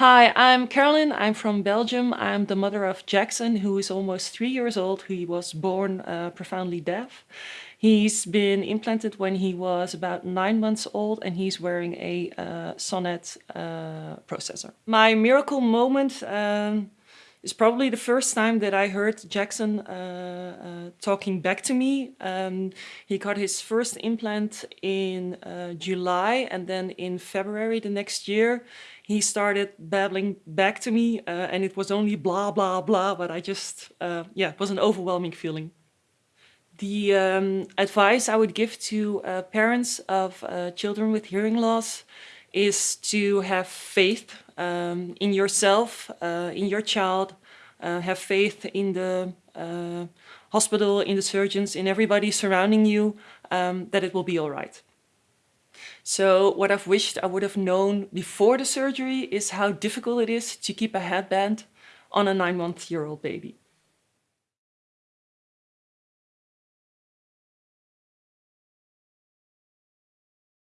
Hi, I'm Carolyn. I'm from Belgium. I'm the mother of Jackson, who is almost three years old. He was born uh, profoundly deaf. He's been implanted when he was about nine months old and he's wearing a uh, Sonnet uh, processor. My miracle moment um, is probably the first time that I heard Jackson uh, uh, talking back to me. Um, he got his first implant in uh, July and then in February the next year he started babbling back to me uh, and it was only blah, blah, blah, but I just, uh, yeah, it was an overwhelming feeling. The um, advice I would give to uh, parents of children with hearing loss is to have faith um, in yourself, uh, in your child, uh, have faith in the hospital, in the surgeons, in everybody surrounding you, um, that it will be all right. So what I've wished I would have known before the surgery is how difficult it is to keep a headband on a nine month year old baby.